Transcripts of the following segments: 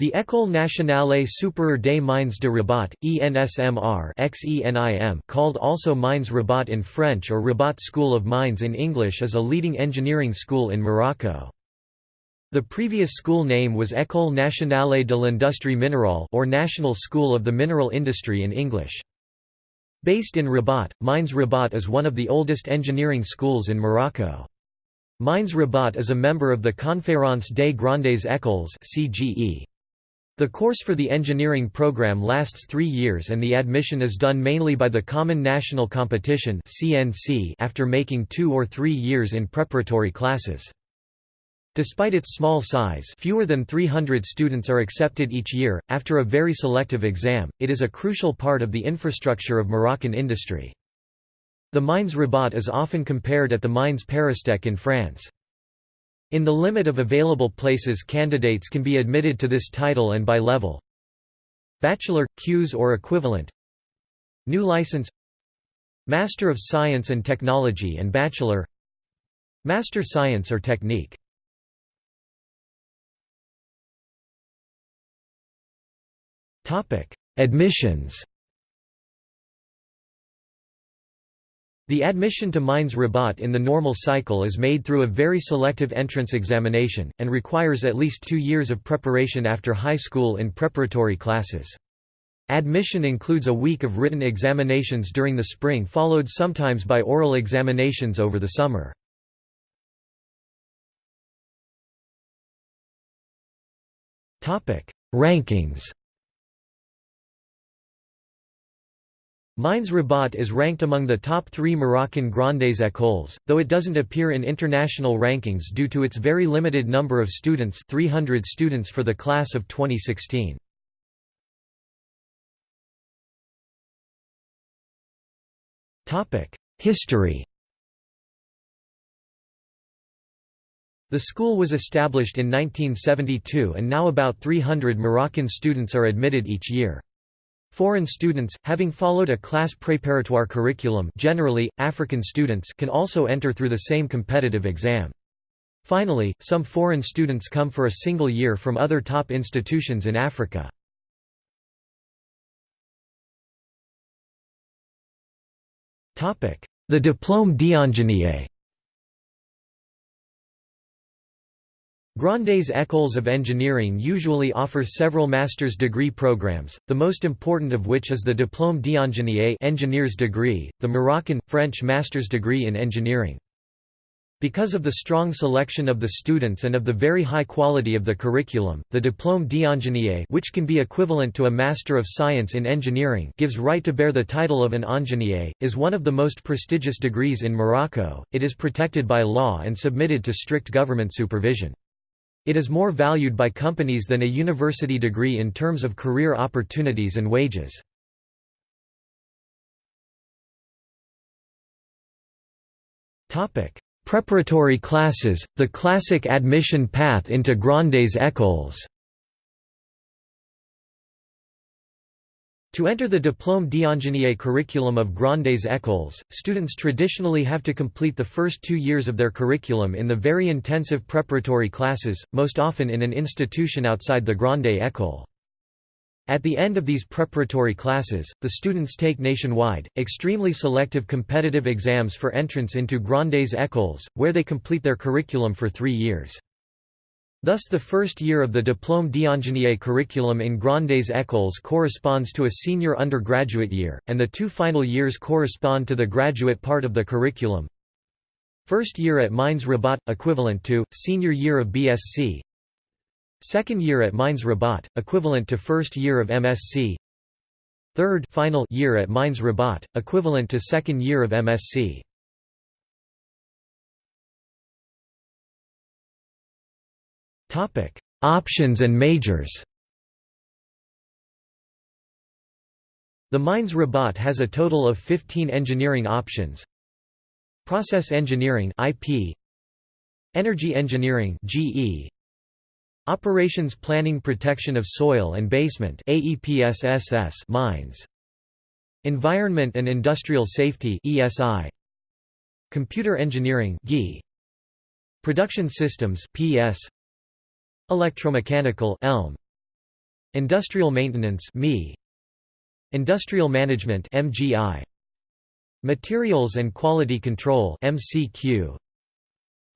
The École nationale supérieure des mines de Rabat, ENSMR called also Mines Rabat in French or Rabat School of Mines in English is a leading engineering school in Morocco. The previous school name was École nationale de l'industrie minérale or National School of the Mineral Industry in English. Based in Rabat, Mines Rabat is one of the oldest engineering schools in Morocco. Mines Rabat is a member of the Conférence des Grandes Écoles CGE. The course for the engineering program lasts three years and the admission is done mainly by the Common National Competition after making two or three years in preparatory classes. Despite its small size fewer than 300 students are accepted each year, after a very selective exam, it is a crucial part of the infrastructure of Moroccan industry. The Mines Rabat is often compared at the Mines Paristech in France. In the limit of available places candidates can be admitted to this title and by level. Bachelor, Qs or equivalent. New license. Master of Science and Technology and Bachelor. Master Science or Technique. Admissions The admission to Mines Rabat in the normal cycle is made through a very selective entrance examination, and requires at least two years of preparation after high school in preparatory classes. Admission includes a week of written examinations during the spring followed sometimes by oral examinations over the summer. Rankings Mines Rabat is ranked among the top three Moroccan Grandes écoles, though it doesn't appear in international rankings due to its very limited number of students 300 students for the class of 2016. History The school was established in 1972 and now about 300 Moroccan students are admitted each year. Foreign students, having followed a class préparatoire curriculum generally, African students can also enter through the same competitive exam. Finally, some foreign students come for a single year from other top institutions in Africa. The Diplôme d'ingénieur Grandes Écoles of Engineering usually offer several master's degree programs, the most important of which is the Diplôme d'ingénieur engineer's degree, the Moroccan, French master's degree in engineering. Because of the strong selection of the students and of the very high quality of the curriculum, the Diplôme d'ingénieur which can be equivalent to a Master of Science in Engineering gives right to bear the title of an ingénieur, is one of the most prestigious degrees in Morocco, it is protected by law and submitted to strict government supervision. It is more valued by companies than a university degree in terms of career opportunities and wages. Preparatory classes, the classic admission path into Grandes écoles To enter the Diplôme d'ingénieur curriculum of Grandes Écoles, students traditionally have to complete the first two years of their curriculum in the very intensive preparatory classes, most often in an institution outside the Grande École. At the end of these preparatory classes, the students take nationwide, extremely selective competitive exams for entrance into Grandes Écoles, where they complete their curriculum for three years. Thus the first year of the Diplôme d'ingénieur curriculum in Grandes Écoles corresponds to a senior undergraduate year, and the two final years correspond to the graduate part of the curriculum. First year at Mines Rabat, equivalent to, senior year of BSc Second year at Mines Rabat, equivalent to first year of MSc Third final year at Mines Rabat, equivalent to second year of MSc Topic: Options and majors. The Mines Rabat has a total of 15 engineering options. Process Engineering (IP), Energy Engineering (GE), Operations Planning Protection of Soil and Basement (AEPSSS) mines, Environment and Industrial Safety (ESI), Computer Engineering (GE), Production Systems (PS), Electromechanical Elm. Industrial Maintenance (ME), Industrial Management (MGI), Materials and Quality Control (MCQ),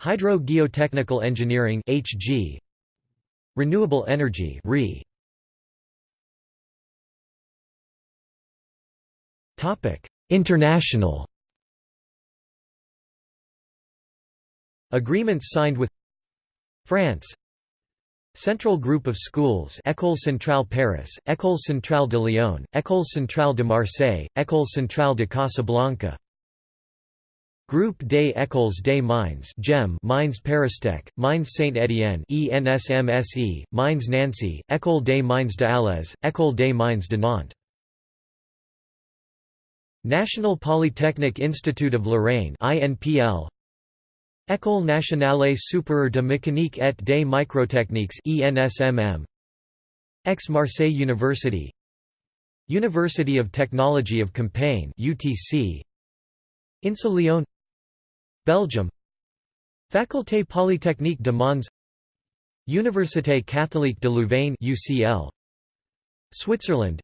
Hydro-Geotechnical Engineering (HG), Renewable Energy (RE). Topic: International. Agreements signed with France Central Group of Schools École Centrale Paris, École Centrale de Lyon, École Centrale de Marseille, École Centrale de Casablanca. Groupe des Écoles des Mines GEM Mines Paristech, Mines Saint-Étienne ENSMSE, Mines Nancy, École des Mines de Alès, École des Mines de Nantes. National Polytechnic Institute of Lorraine INPL École nationale supérieure de mécanique et des microtechniques ENSMM Aix-Marseille University. University of Technology of Compiègne UTC Lyon Belgium. Faculté Polytechnique de Mons. Université catholique de Louvain UCL Switzerland.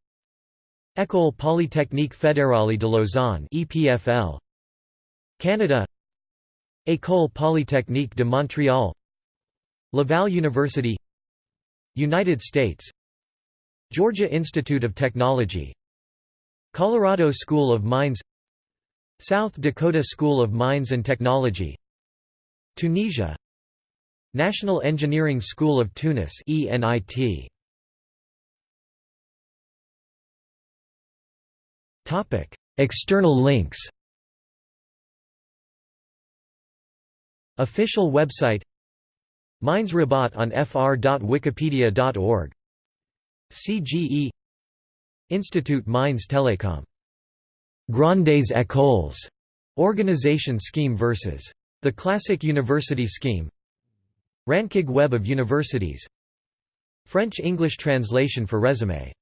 École Polytechnique Fédérale de Lausanne EPFL Canada École Polytechnique de Montréal Laval University United States Georgia Institute of Technology Colorado School of Mines South Dakota School of Mines and Technology Tunisia National Engineering School of Tunis ENIT Topic External links Official website Mines Rabat on fr.wikipedia.org CGE Institute Mines Telecom. Grandes Écoles. Organization scheme versus the classic university scheme. Rankig Web of Universities. French-English translation for resume